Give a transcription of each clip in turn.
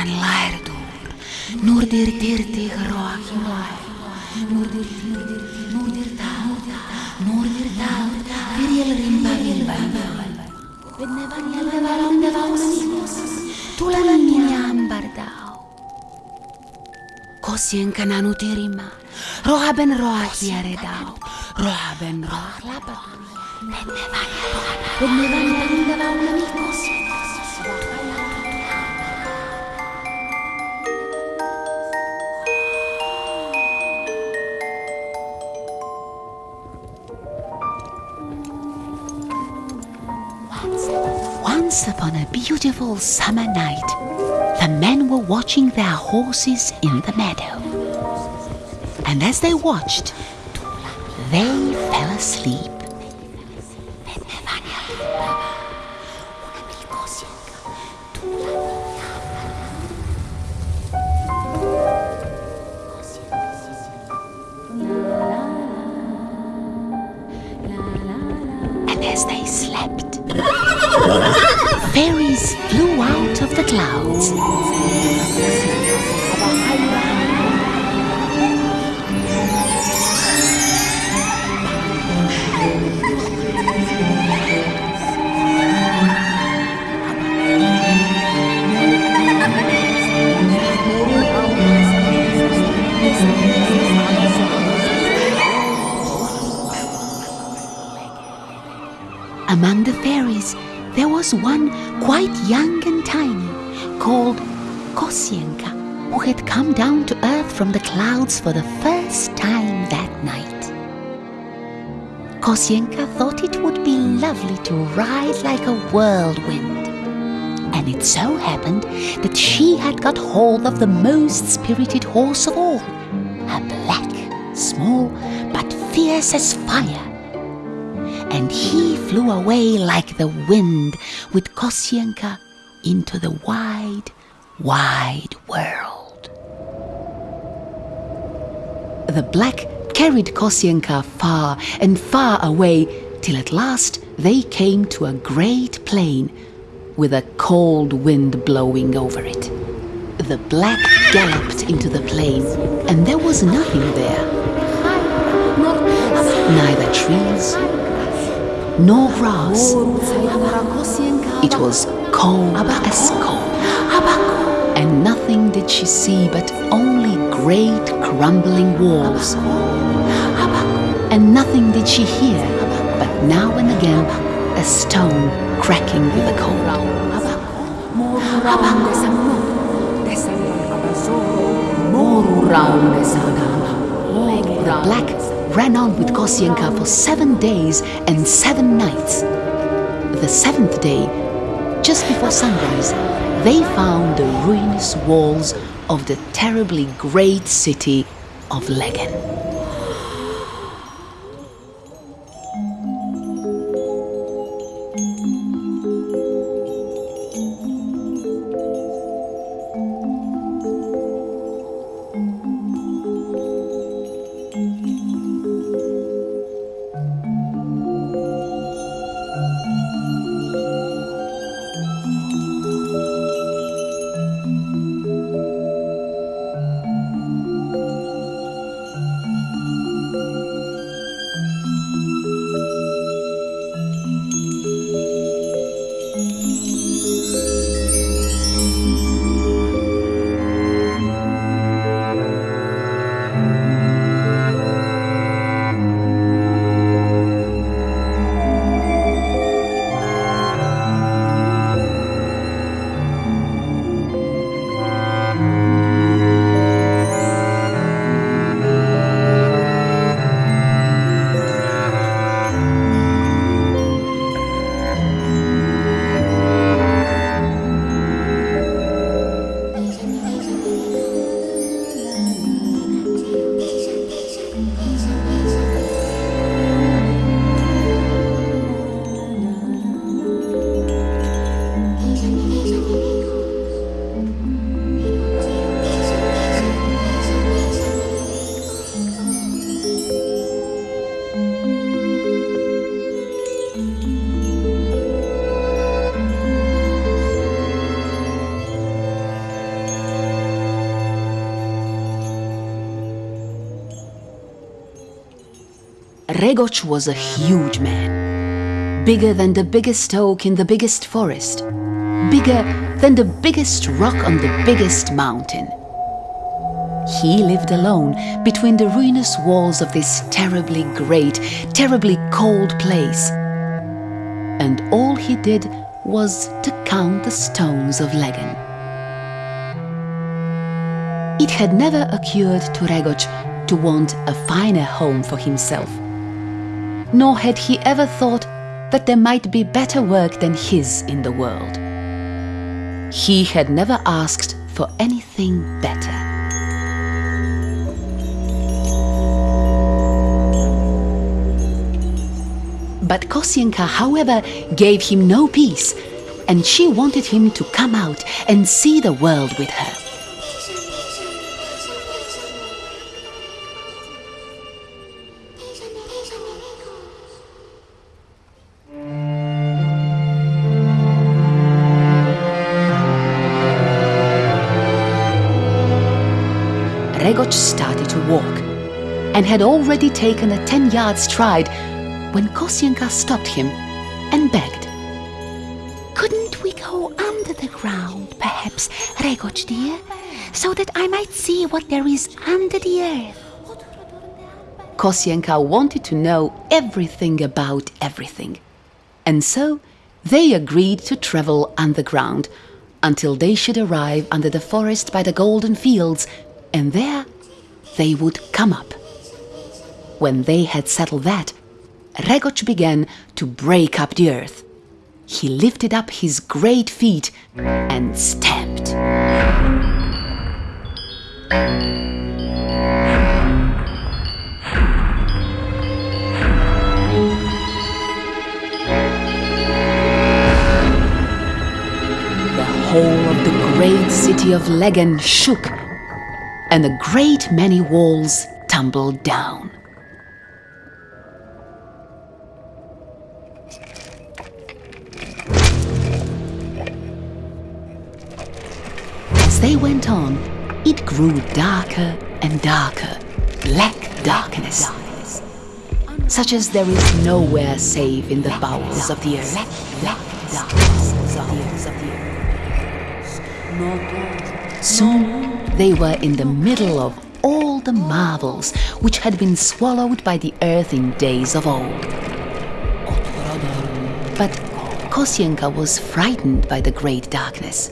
Canlar dur, nur dir dir dir roach loar, nur dir dir dir, nur dir taut, nur dir taut, vir el rimba vil bambal. Vedne vanne levaron de vausimos, tu la miniam bardao. Kosien kananu tirima, roha ben roha hiere dao, roha ben roha labat. Vedne vanne, vedne vanne, vedne vanne, vedne vanne, Once upon a beautiful summer night, the men were watching their horses in the meadow. And as they watched, they fell asleep. Clouds. Among the fairies, there was one quite young and tiny from the clouds for the first time that night. Kosyenka thought it would be lovely to ride like a whirlwind. And it so happened that she had got hold of the most spirited horse of all, a black, small, but fierce as fire and he flew away like the wind with Kosyenka into the wide, wide world. The black carried Kosyenka far and far away till at last they came to a great plain with a cold wind blowing over it. The black galloped into the plain and there was nothing there. Neither trees nor grass. It was cold as cold. And nothing did she see but only great crumbling walls. And nothing did she hear but now and again a stone cracking with a cold. The black ran on with Kosyenka for seven days and seven nights. The seventh day, just before sunrise, they found the ruinous walls of the terribly great city of Legen. Regoch was a huge man, bigger than the biggest oak in the biggest forest, bigger than the biggest rock on the biggest mountain. He lived alone between the ruinous walls of this terribly great, terribly cold place. And all he did was to count the stones of Legen. It had never occurred to Regoch to want a finer home for himself. Nor had he ever thought that there might be better work than his in the world. He had never asked for anything better. But Kosyenka, however, gave him no peace, and she wanted him to come out and see the world with her. And had already taken a 10 yard stride when Kosyenka stopped him and begged. Couldn't we go under the ground, perhaps, Regoch dear, so that I might see what there is under the earth? Kosyenka wanted to know everything about everything, and so they agreed to travel underground until they should arrive under the forest by the golden fields and there they would come up. When they had settled that, Regoch began to break up the earth. He lifted up his great feet and stamped. The whole of the great city of Legen shook and a great many walls tumbled down. As they went on, it grew darker and darker, black darkness, such as there is nowhere save in the bowels of the earth. Soon they were in the middle of all the marvels which had been swallowed by the earth in days of old. But Kosyenka was frightened by the great darkness.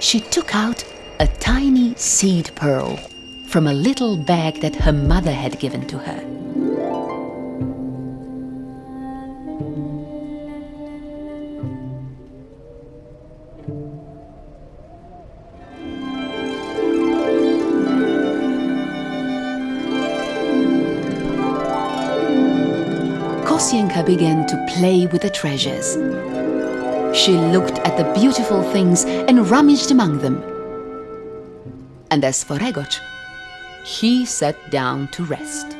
She took out a tiny seed pearl from a little bag that her mother had given to her. Kosyenka began to play with the treasures. She looked at the beautiful things and rummaged among them. And as for Regoch, he sat down to rest.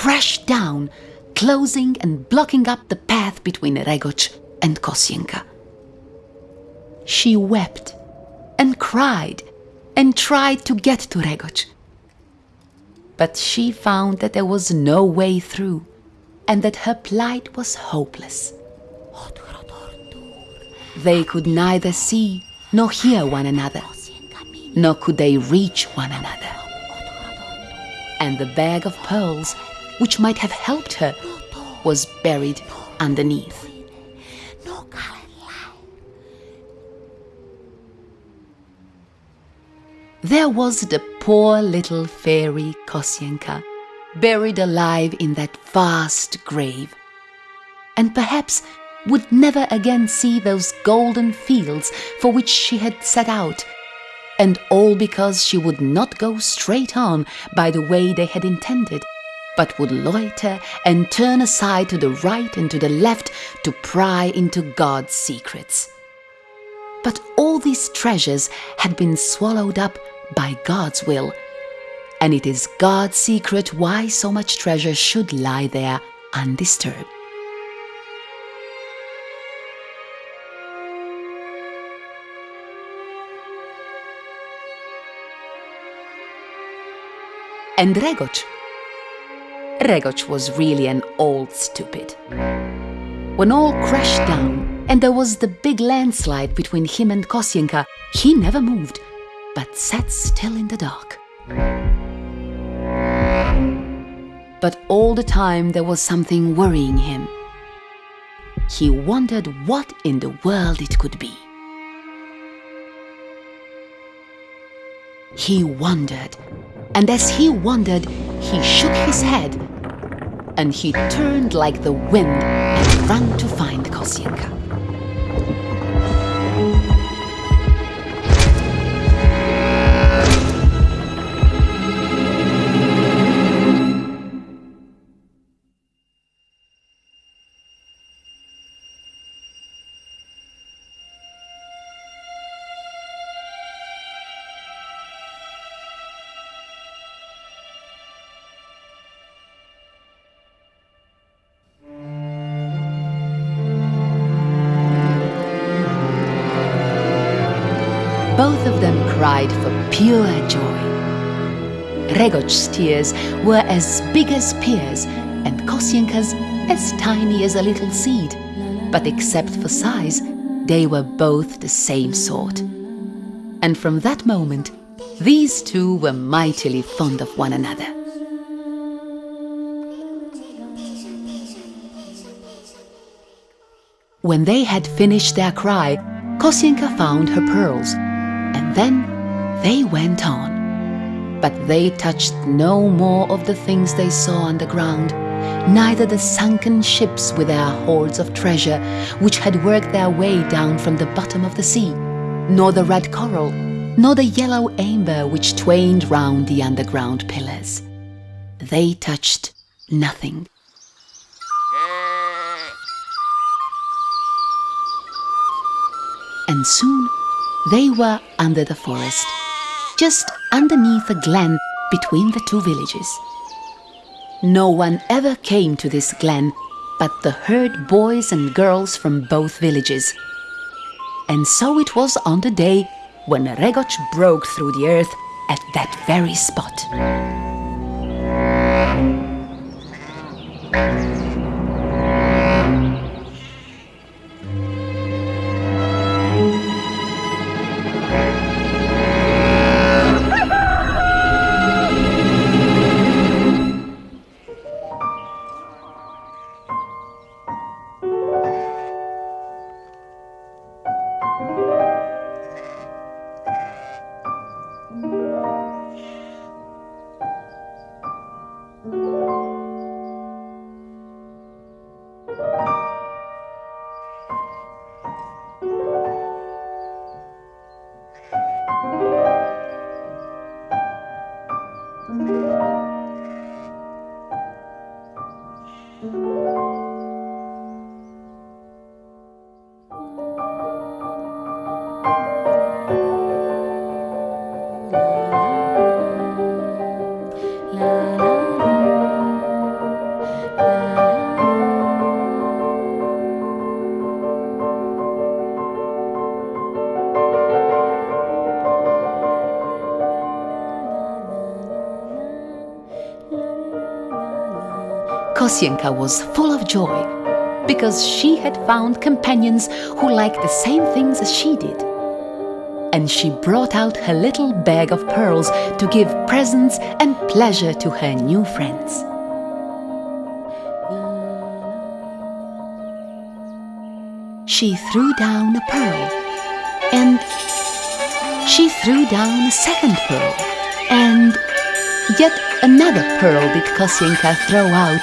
Crashed down, closing and blocking up the path between Regoch and Kosyenka. She wept and cried and tried to get to Regoch. But she found that there was no way through and that her plight was hopeless. They could neither see nor hear one another, nor could they reach one another. And the bag of pearls, which might have helped her, was buried underneath. There was the poor little fairy Kosyenka, buried alive in that vast grave, and perhaps would never again see those golden fields for which she had set out, and all because she would not go straight on by the way they had intended, but would loiter and turn aside to the right and to the left to pry into God's secrets. But all these treasures had been swallowed up by God's will, and it is God's secret why so much treasure should lie there undisturbed. And Regoch? Regoch was really an old stupid. When all crashed down and there was the big landslide between him and Kosyenka, he never moved, but sat still in the dark. But all the time there was something worrying him. He wondered what in the world it could be. He wondered, and as he wondered, he shook his head, and he turned like the wind and ran to find Kosyenka. Pure joy. Regoch's tears were as big as pears and Kosyenka's as tiny as a little seed, but except for size, they were both the same sort. And from that moment, these two were mightily fond of one another. When they had finished their cry, Kosyenka found her pearls, and then they went on. But they touched no more of the things they saw on the ground, neither the sunken ships with their hoards of treasure, which had worked their way down from the bottom of the sea, nor the red coral, nor the yellow amber which twained round the underground pillars. They touched nothing. And soon they were under the forest, just underneath a glen between the two villages. No one ever came to this glen but the herd boys and girls from both villages. And so it was on the day when Regoch broke through the earth at that very spot. Kosyenka was full of joy because she had found companions who liked the same things as she did. And she brought out her little bag of pearls to give presents and pleasure to her new friends. She threw down a pearl, and she threw down a second pearl, and yet another pearl did Kosyenka throw out,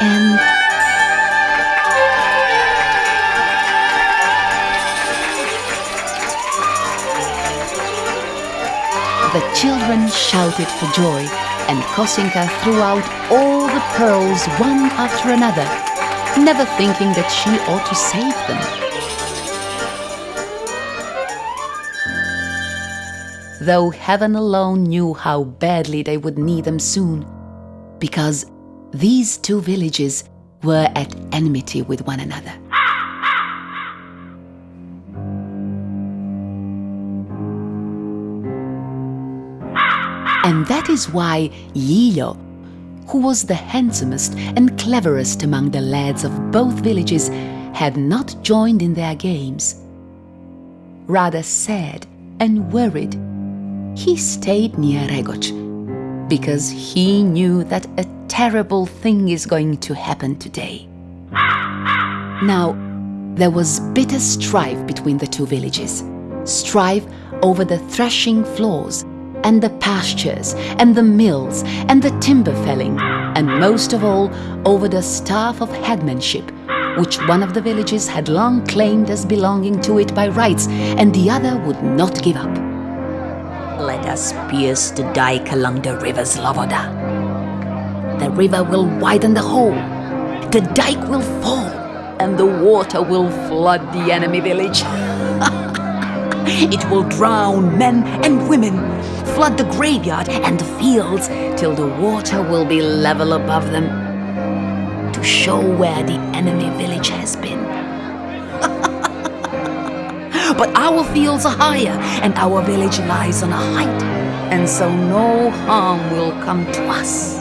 and The children shouted for joy, and Kosyenka threw out all the pearls one after another, never thinking that she ought to save them. Though heaven alone knew how badly they would need them soon, because these two villages were at enmity with one another. And that is why Lilo, who was the handsomest and cleverest among the lads of both villages, had not joined in their games. Rather sad and worried, he stayed near Regoch because he knew that a terrible thing is going to happen today. Now, there was bitter strife between the two villages, strife over the threshing floors and the pastures and the mills and the timber felling, and most of all over the staff of headmanship, which one of the villages had long claimed as belonging to it by rights, and the other would not give up. Us pierce the dike along the river Sloboda. The river will widen the hole, the dike will fall, and the water will flood the enemy village. it will drown men and women, flood the graveyard and the fields till the water will be level above them to show where the enemy village has been. But our fields are higher and our village lies on a height, and so no harm will come to us.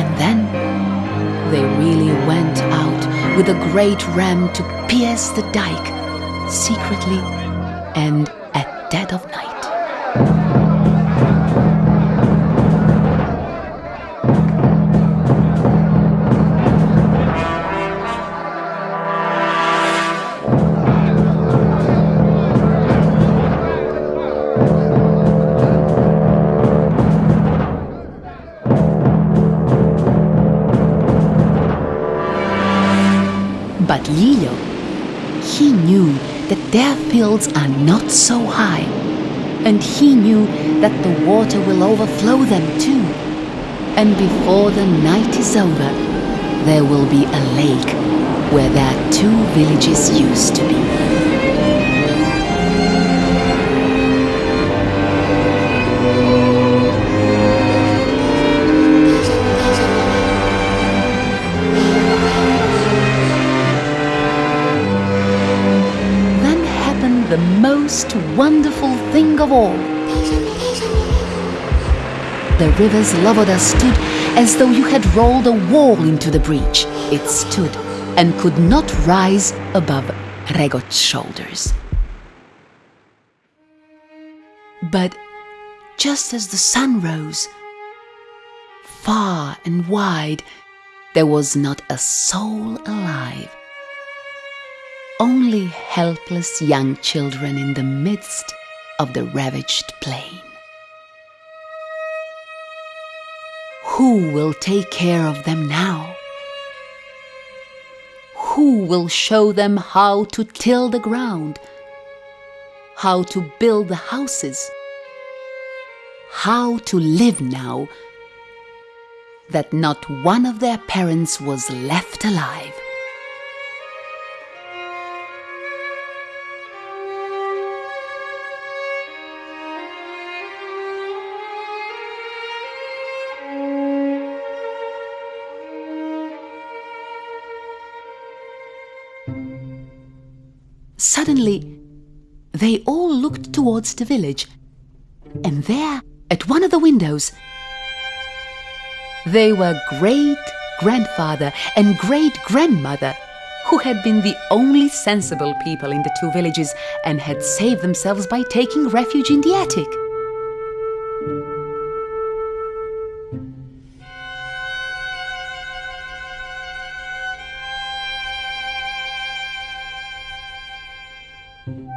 And then they really went out with a great ram to pierce the dike secretly and at dead of night. But Lilo, he knew that their fields are not so high, and he knew that the water will overflow them too. And before the night is over, there will be a lake where their two villages used to be. The most wonderful thing of all. The river Sloboda stood as though you had rolled a wall into the breach. It stood and could not rise above Regoch's shoulders. But just as the sun rose, far and wide, there was not a soul alive. Only helpless young children in the midst of the ravaged plain. Who will take care of them now? Who will show them how to till the ground? How to build the houses? How to live now that not one of their parents was left alive? Suddenly, they all looked towards the village, and there, at one of the windows, They were great grandfather and great grandmother who had been the only sensible people in the two villages and had saved themselves by taking refuge in the attic.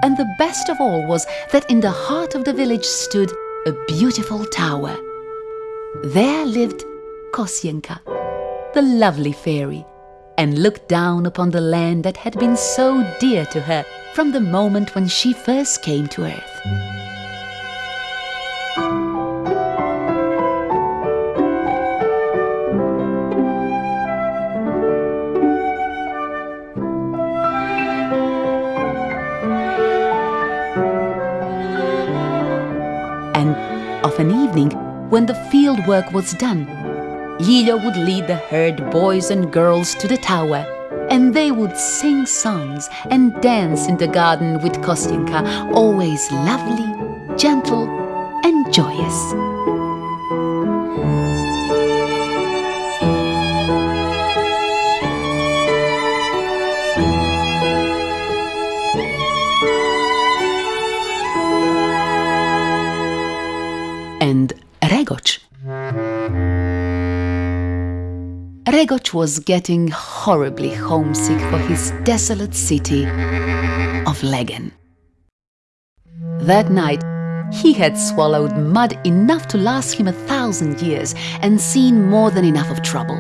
And the best of all was that in the heart of the village stood a beautiful tower. There lived Kosyenka, the lovely fairy, and looked down upon the land that had been so dear to her from the moment when she first came to earth. Work was done, Lilyo would lead the herd boys and girls to the tower, and they would sing songs and dance in the garden with Kosyenka, always lovely, gentle, and joyous. Regoch was getting horribly homesick for his desolate city of Legen. That night, he had swallowed mud enough to last him a thousand years and seen more than enough of trouble.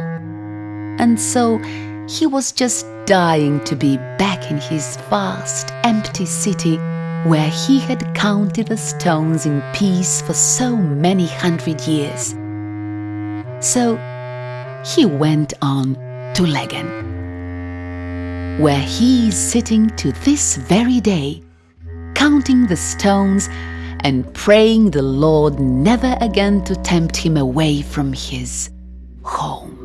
And so he was just dying to be back in his vast, empty city where he had counted the stones in peace for so many hundred years. So he went on to Legen, where he is sitting to this very day, counting the stones and praying the Lord never again to tempt him away from his home.